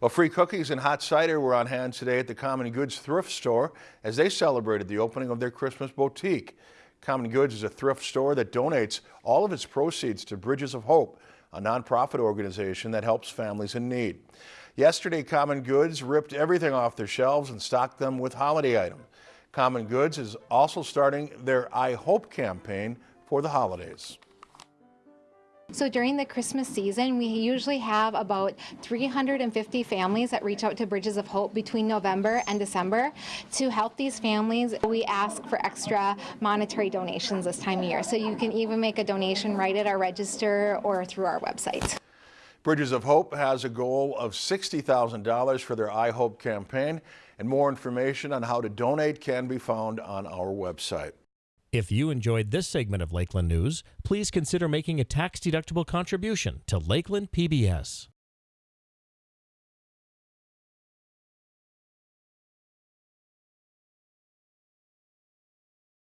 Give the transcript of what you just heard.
Well, free cookies and hot cider were on hand today at the Common Goods thrift store as they celebrated the opening of their Christmas boutique. Common Goods is a thrift store that donates all of its proceeds to Bridges of Hope, a nonprofit organization that helps families in need. Yesterday, Common Goods ripped everything off their shelves and stocked them with holiday items. Common Goods is also starting their I Hope campaign for the holidays. So during the Christmas season, we usually have about 350 families that reach out to Bridges of Hope between November and December. To help these families, we ask for extra monetary donations this time of year. So you can even make a donation right at our register or through our website. Bridges of Hope has a goal of $60,000 for their I Hope campaign, and more information on how to donate can be found on our website. If you enjoyed this segment of Lakeland News, please consider making a tax-deductible contribution to Lakeland PBS.